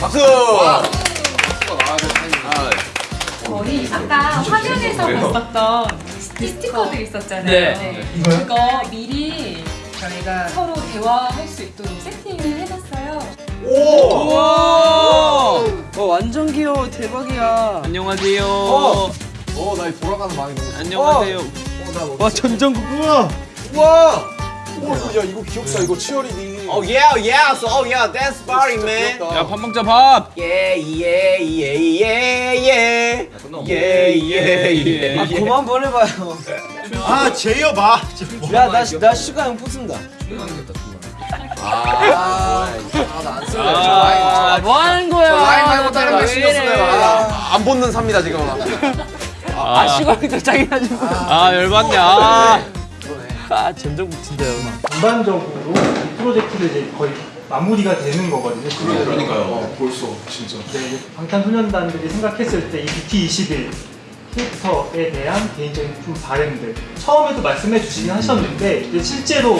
박수! 저희 아까 화면에서 봤었던 스티커들 있었잖아요. 네. 그거 미리 저희가 서로 대화할 수 있도록 세팅을 해봤어요. 와 완전 귀여워 대박이야. 안녕하세요. 어, 나이 돌아가는 망이 너무. 안녕하세요. 어, 나 뭐. 와 전정국 우와. 우와! 오, 야, 이거 귀엽다. 이거 치어리딩. Oh yeah, yeah, so oh yeah, dance party, man. 야 밥 먹자 밥. Yeah, yeah, yeah, yeah, yeah. Yeah, yeah, yeah. 아 그만 보내봐요. 아 제이어 봐. 야나나 슈가 형 뽑습니다. 아, 나안 쓸래. 아, 뭐 하는 거야? 저 라인 말고 다른 거왜 신경 쓰네. 이래? 아, 안 붙는 삽니다, 지금. 아 슈가 형도 짱이나 좀. 아 열받네. 아. 아 전정국 진짜 열받. 전반적으로 이 프로젝트를 이제 거의 마무리가 되는 거거든요. 그러니까요. 벌써, 진짜. 네, 방탄소년단들이 생각했을 때 이 BT21 캐릭터에 대한 개인적인 좀 바램들 처음에도 말씀해 주시긴 하셨는데 이제 실제로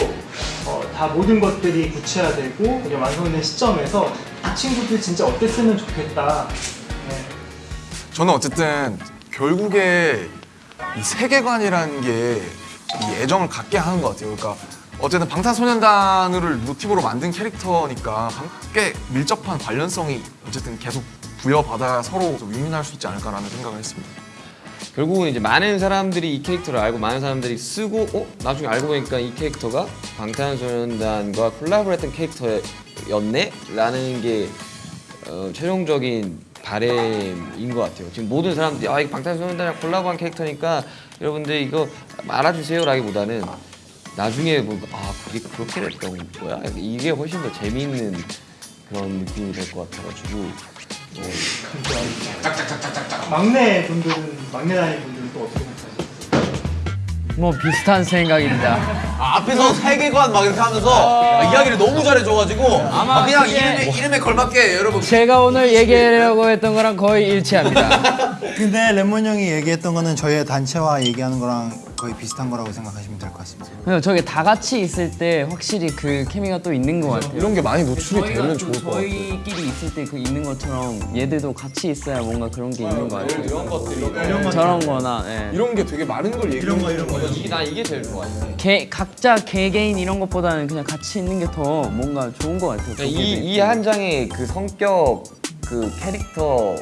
어, 다 모든 것들이 구체화되고 이제 완성된 시점에서 이 친구들 진짜 어땠으면 좋겠다. 네. 저는 어쨌든 결국에 이 세계관이라는 게 이 애정을 갖게 하는 것 같아요. 그러니까 어쨌든 방탄소년단을 모티브로 만든 캐릭터니까 방- 꽤 밀접한 관련성이 어쨌든 계속 부여받아 서로 윈윈할 수 있지 않을까라는 생각을 했습니다. 결국은 이제 많은 사람들이 이 캐릭터를 알고 많은 사람들이 쓰고 어 나중에 알고 보니까 이 캐릭터가 방탄소년단과 콜라보했던 캐릭터였네 라는 게 어, 최종적인 바램인 것 같아요. 지금 모든 사람들이 아 이거 방탄소년단이랑 콜라보한 캐릭터니까 여러분들 이거 알아주세요라기보다는 나중에 뭐아 그게 그렇게 됐던 거야 이게 훨씬 더 재미있는 그런 느낌이 될 것 같아가지고 어, 막내 분들은 막내 나이 분들은 또 어떻게 생각하세요? 뭐 비슷한 생각입니다. 아, 앞에서 세계관 막 이렇게 하면서 아, 이야기를 너무 잘해줘가지고 아, 그냥 그게- 이름에, 이름에 걸맞게 여러분 제가 오늘 얘기하려고 했던 거랑 거의 일치합니다. 근데 레몬 형이 얘기했던 거는 저희의 단체와 얘기하는 거랑 거의 비슷한 거라고 생각하시면 될 것 같습니다. 저게 다 같이 있을 때 확실히 그 케미가 또 있는 것 같아요. 이런 게 많이 노출이 되면 좀 좋을 것 같아요. 저희끼리 있을 때 그 있는 것처럼 얘들도 같이 있어야 뭔가 그런 게 있는 것 같아요. 이런 것들이 저런 거나 예. 이런 게 되게 많은 걸 얘기하는 거 이런 거. 이게 난 이게 제일 좋아. 개, 각자 개개인 이런 것보다는 그냥 같이 있는 게 더 뭔가 좋은 것 같아요. 그러니까 이이 한 장의 그 성격 그 캐릭터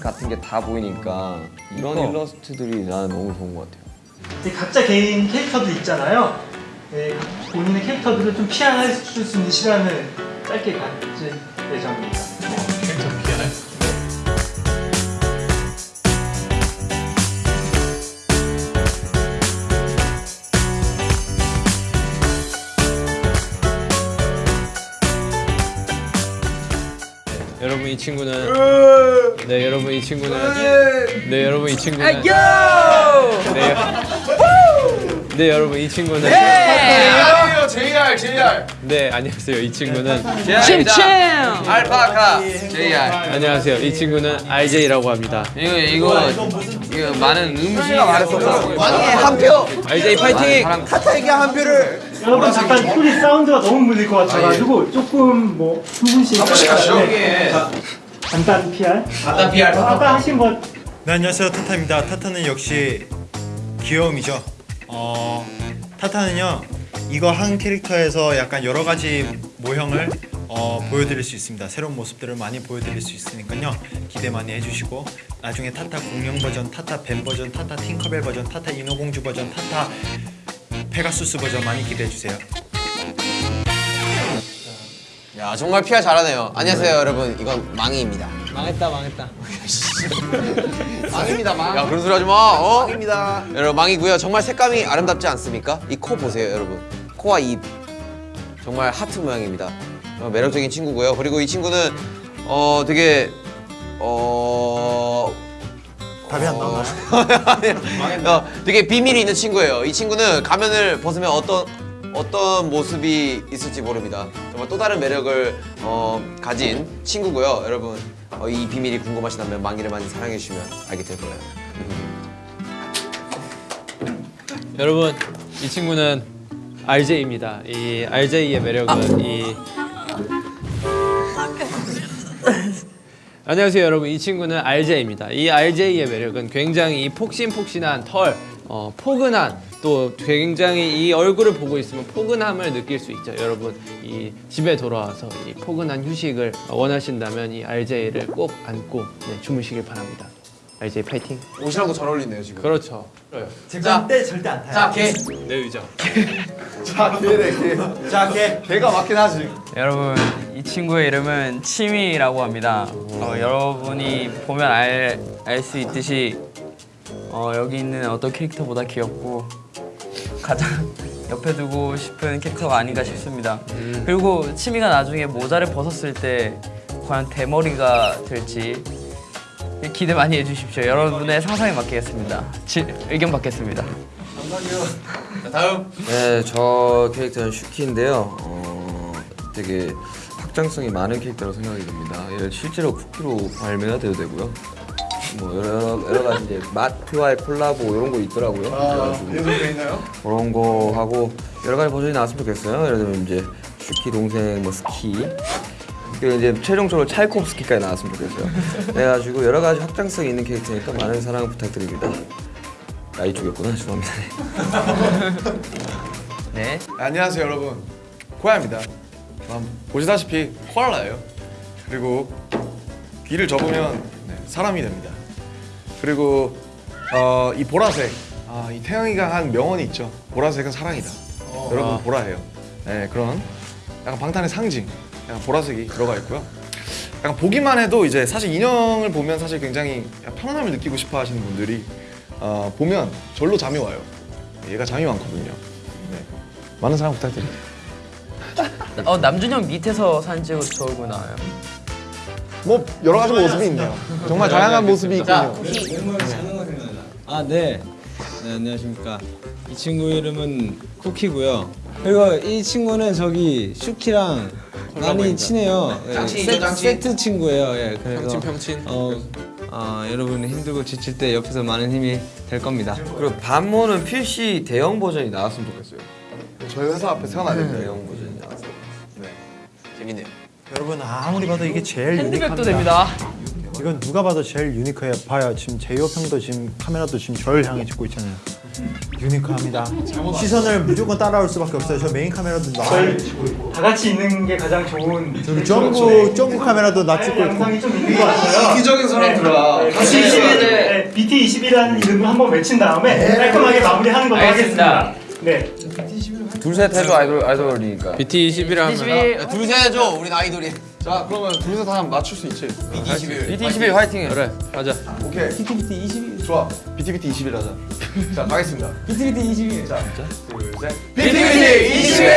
같은 게 다 보이니까 이런 일러스트들이 나는 너무 좋은 것 같아요. 이제 각자 개인 캐릭터들 있잖아요. 네, 본인의 캐릭터들을 좀 피아할 수 있는 시간을 짧게 가질 예정입니다. 여러분 이 친구는 네 여러분 이 친구는 네 여러분 이 친구는 네, 네 여러분 이 친구는 안녕하세요, JR, JR. 네 안녕하세요 이 친구는 침침! 알파카 JR 안녕하세요 이 친구는 RJ라고 합니다. 이거 이거 이거 많은 음식이 말했었더라고요 왕의 한 표! RJ 파이팅! 타타에게 한 표를 여러분 잠깐 소리 사운드가 너무 물릴 것 같아가지고 조금 뭐두 분씩 네. 자, 간단 PR 간단 PR 아까 하신 것 네 안녕하세요 타타입니다. 타타는 역시 귀여움이죠. 어 타타는요 이거 한 캐릭터에서 약간 여러 가지 모형을 어, 보여드릴 수 있습니다. 새로운 모습들을 많이 보여드릴 수 있으니까요 기대 많이 해주시고 나중에 타타 공룡 버전, 타타 뱀 버전, 타타 팅커벨 버전, 타타 인어공주 버전, 타타 페가수스 버전 많이 기대해 주세요. 야 정말 PR 잘하네요 안녕하세요 여러분 이건 망이입니다 망했다 망했다. 망입니다 망. 야 그런 소리 하지 마. 어? 망입니다. 여러분 망이고요. 정말 색감이 아름답지 않습니까? 이 코 보세요, 여러분. 코와 입 정말 하트 모양입니다. 어, 매력적인 친구고요. 그리고 이 친구는 어 되게 어 답이 안 나오나요? 어, 되게 비밀이 있는 친구예요. 이 친구는 가면을 벗으면 어떤 어떤 모습이 있을지 모릅니다. 정말 또 다른 매력을 어, 가진 친구고요. 여러분 어, 이 비밀이 궁금하시다면 망이를 많이 사랑해 주시면 알게 될 거예요. 여러분 이 친구는 RJ입니다 이 RJ의 매력은 이 안녕하세요 여러분 이 친구는 RJ입니다 이 RJ의 매력은 굉장히 이 폭신폭신한 털 어, 포근한 또 굉장히 이 얼굴을 보고 있으면 포근함을 느낄 수 있죠 여러분 이 집에 돌아와서 이 포근한 휴식을 원하신다면 이 RJ를 꼭 안고 네, 주무시길 바랍니다 RJ 파이팅 옷이랑도 잘 어울리네요 지금. 그렇죠 자, 때 절대 안 타요. 자, 개. 내 의자 자 개래 개. 자, 개. 개가 맞긴 하지. 여러분 이 친구의 이름은 치미라고 합니다. 어, 여러분이 보면 알알수 있듯이 어, 여기 있는 어떤 캐릭터보다 귀엽고 가장 옆에 두고 싶은 캐릭터가 아닌가 싶습니다. 그리고 치미가 나중에 모자를 벗었을 때 과연 대머리가 될지 기대 많이 해주십시오. 여러분의 상상에 맡기겠습니다. 지, 의견 받겠습니다. 자, 다음. 네, 저 캐릭터는 슈키인데요. 어, 되게 확장성이 많은 캐릭터라고 생각이 듭니다. 얘를 실제로 쿠키로 발매가 돼도 되고요. 뭐 여러 여러 가지 이제 마트와의 콜라보 이런 거 있더라고요. 그래가지고 예술돼 있나요? 그런 거 하고 여러 가지 버전이 나왔으면 좋겠어요. 예를 들면 이제 슈키 동생 뭐 스키 그리고 이제 최종적으로 찰콥스키까지 나왔으면 좋겠어요. 그래가지고 여러 가지 확장성 있는 캐릭터니까 많은 사랑 부탁드립니다. 나이 쪽이었구나 죄송합니다. 네. 안녕하세요 여러분 코야입니다 음, 보시다시피 코알라예요. 그리고 귀를 접으면 네, 사람이 됩니다. 그리고 어, 이 보라색. 아, 이 태영이가 한 명언이 있죠. 보라색은 사랑이다. 여러분 보라예요. 네 그런 약간 방탄의 상징. 약간 보라색이 들어가 있고요. 약간 보기만 해도 이제 사실 인형을 보면 사실 굉장히 편안함을 느끼고 싶어 하시는 분들이 어, 보면 절로 잠이 와요. 얘가 잠이 많거든요. 네. 많은 사랑 부탁드립니다 어 남준형 밑에서 사진 찍어도 저 얼굴 나와요. 뭐 여러 가지 모습이 있네요. 정말 다양한 모습이 있군요. 아, 네. 네, 안녕하십니까. 이 친구 이름은 쿠키고요. 그리고 이 친구는 저기 슈키랑 많이 친해요. 예, 세-. 세트 친구예요. 예, 그래서 평친 평친 어, 어, 여러분 힘들고 지칠 때 옆에서 많은 힘이 될 겁니다. 그리고 반모는 PC 대형 버전이 나왔으면 좋겠어요. 저희 회사 앞에 세워놔야 됩니다. 대형 버전 재밌네요. 여러분 아무리 봐도 이게 제일 핸드백도 unique합니다. 됩니다. 이건 누가 봐도 제일 unique해요. 봐요. 지금 제이홉 형도 지금 카메라도 지금 저를 향해 찍고 있잖아요. unique합니다. 시선을 무조건 따라올 수밖에 없어요. 저 메인 카메라도 나. 저희 다 같이 있는 게 가장 좋은 저기 점프 점프 카메라도 나 찍고 있고. 영상이 좀 있는 것 같아요. 이기적인 사람들아. BT 21, 네, BT 21이라는 이름을 한번 외친 다음에 깔끔하게 마무리하는 걸로. 하겠습니다. 네. 둘셋 해도 아이돌 아이돌이니까. BT21을 하면 야, 둘, 셋 해줘. 우리 아이돌이. 자 그러면 둘이서 다 맞출 수 있지. BT21. BT21 화이팅해. 그래 가자 오케이. BTBT 21. 좋아. BTBT 21 하자. 자 가겠습니다. BTBT 21. 자, 둘, 셋. BTBT 21.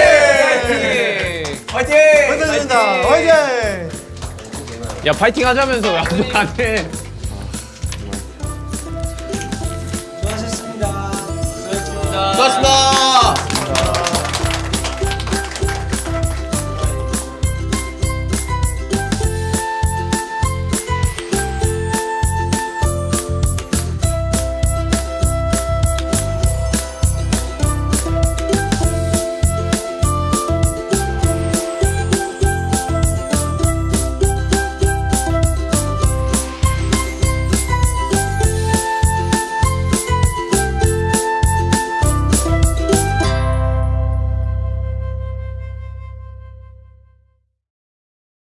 화이팅! 감사합니다. 화이팅! 야 파이팅 하자면서 왜 아직 안해